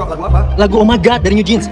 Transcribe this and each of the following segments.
Bro, lagu apa? Lagu Oh My God dari New Jeans.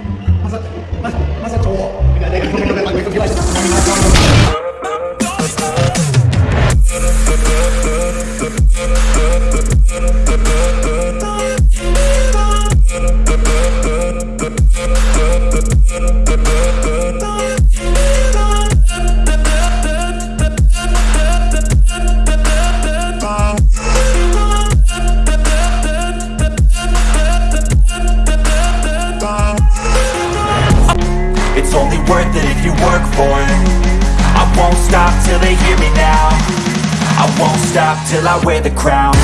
Stop till they hear me now. I won't stop till I wear the crown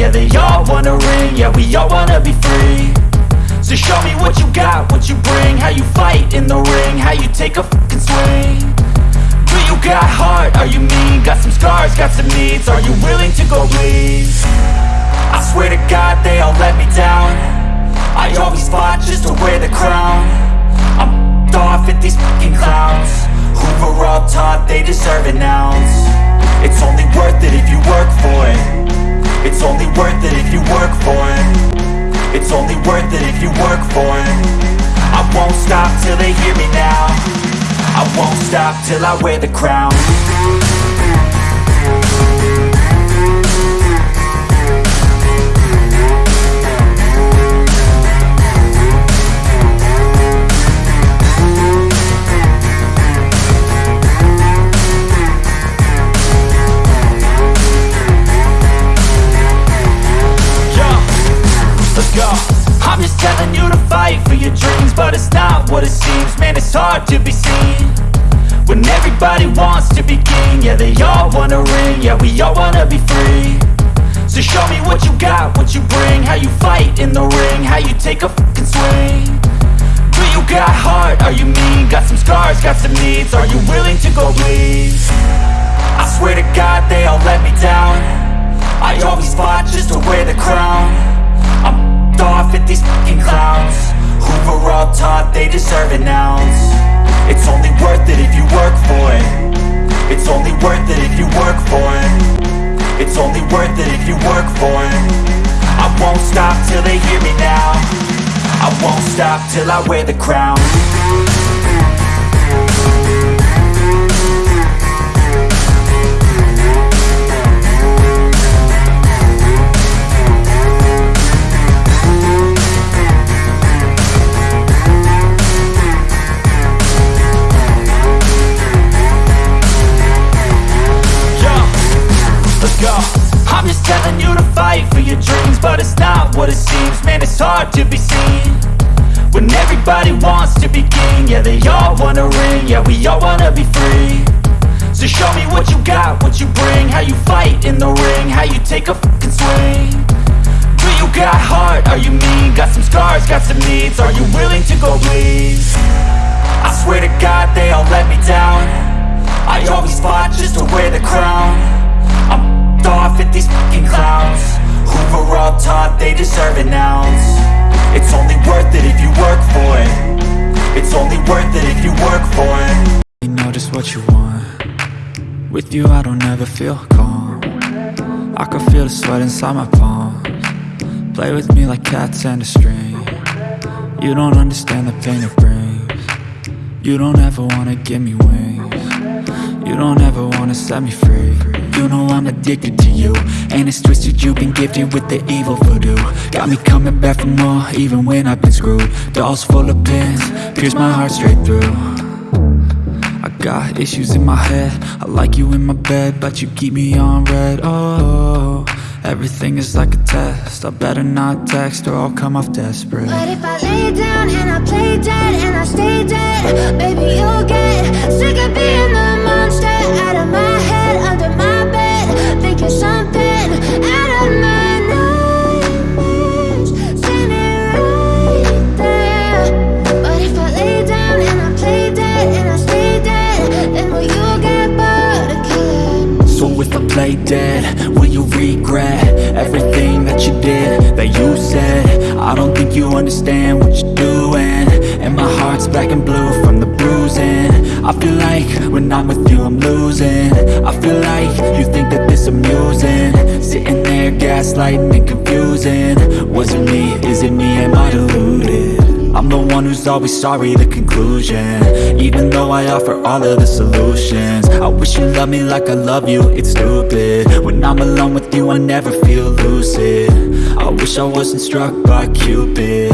Yeah, they all wanna ring. Yeah, we all wanna be free. So show me what you got, what you bring. How you fight in the ring. How you take a fucking swing. Do you got heart? Are you mean? Got some scars, got some needs. Are you willing to go bleed? I swear to God they all let me down. I always fought just to wear the crown. I'm off at these fucking clowns. Who were all taught they deserve an ounce. It's only worth it if you stop till I wear the crown. I'm just telling you to fight for your dreams But it's not what it seems. Man, it's hard to be seen When everybody wants to be king Yeah, they all wanna ring Yeah, we all wanna be free So show me what you got, what you bring How you fight in the ring How you take a fucking swing Do you got heart? Are you mean? Got some scars, got some needs Are you willing to go bleed? I swear to God they all let me down I always fought just to wear the crown only worth it if you work for it. It's only worth it if you work for it. I won't stop till they hear me now. I won't stop till I wear the crown to be seen. When everybody wants to be king Yeah, they all wanna ring Yeah, we all wanna be free. So show me what you got, what you bring How you fight in the ring How you take a fucking swing. Do you got heart? Are you mean? Got some scars, got some needs Are you willing to go bleed? I swear to God they all let me down. I always fought just to wear the crown. I'm off at these fucking clowns. Were all taught they deserve an ounce It's only worth it if you work for it. It's only worth it if you work for it. You know just what you want. With you I don't ever feel calm. I can feel the sweat inside my palms. Play with me like cats and a string. You don't understand the pain it brings. You don't ever wanna give me wings. You don't ever wanna set me free You know I'm addicted to you. And it's twisted you've been gifted with the evil voodoo. Got me coming back for more even when I've been screwed. Dolls full of pins, pierce my heart straight through. I got issues in my head. I like you in my bed But you keep me on red. Oh, everything is like a test. I better not text or I'll come off desperate. But if I lay down and I play dead and I stay dead, you understand what you're doing. And my heart's black and blue from the bruising. I feel like when I'm with you I'm losing. I feel like you think that this amusing. Sitting there gaslighting and confusing. Was it me, is it me, am I deluded? I'm the one who's always sorry, the conclusion. Even though I offer all of the solutions. I wish you loved me like I love you, it's stupid. When I'm alone with you, I never feel lucid. I wish I wasn't struck by Cupid.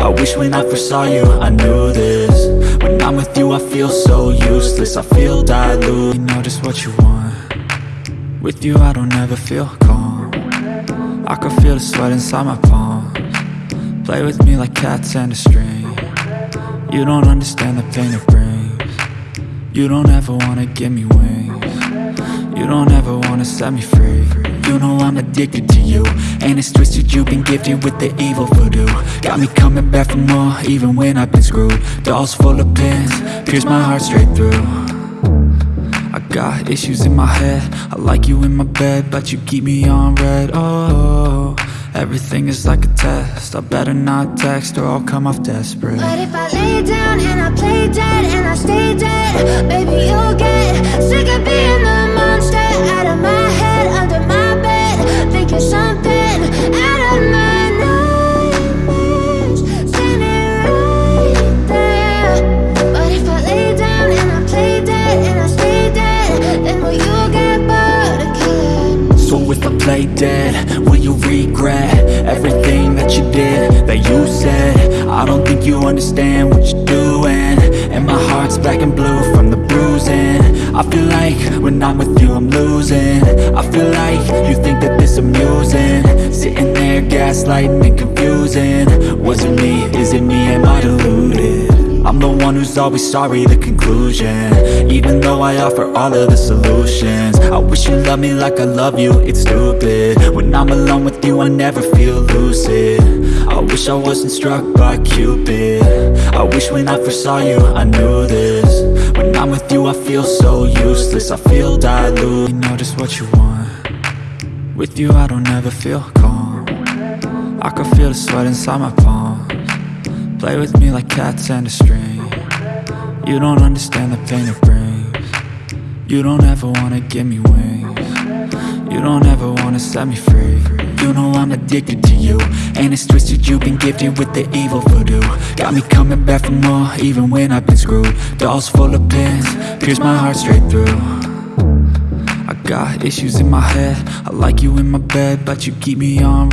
I wish when I first saw you, I knew this. When I'm with you, I feel so useless. I feel dilute You know just what you want. With you, I don't ever feel calm. I can feel the sweat inside my palms Play with me like cats and a string. You don't understand the pain it brings. You don't ever wanna give me wings. You don't ever wanna set me free. You know I'm addicted to you And it's twisted you've been gifted with the evil voodoo. Got me coming back for more even when I've been screwed. Dolls full of pins, pierce my heart straight through. I got issues in my head. I like you in my bed But you keep me on red. Oh, everything is like a test. I better not text or I'll come off desperate. But if I lay down and I play dead and I stay dead, baby, you'll get sick of being the monster Play dead, will you regret everything that you did, that you said? I don't think you understand what you're doing. And my heart's black and blue from the bruising. I feel like when I'm with you I'm losing. I feel like you think that this amusing. Sitting there gaslighting and confusing. Was it me, is it me, am I deluded? I'm the one who's always sorry, the conclusion. Even though I offer all of the solutions I wish you loved me like I love you, it's stupid. When I'm alone with you, I never feel lucid. I wish I wasn't struck by Cupid. I wish when I first saw you, I knew this. When I'm with you, I feel so useless I feel dilute You know just what you want. With you, I don't ever feel calm. I can feel the sweat inside my palms Play with me like cats and a string. You don't understand the pain it brings. You don't ever wanna give me wings. You don't ever wanna set me free. You know I'm addicted to you. And it's twisted you've been gifted with the evil voodoo. Got me coming back for more even when I've been screwed. Dolls full of pins, pierce my heart straight through. I got issues in my head. I like you in my bed but you keep me on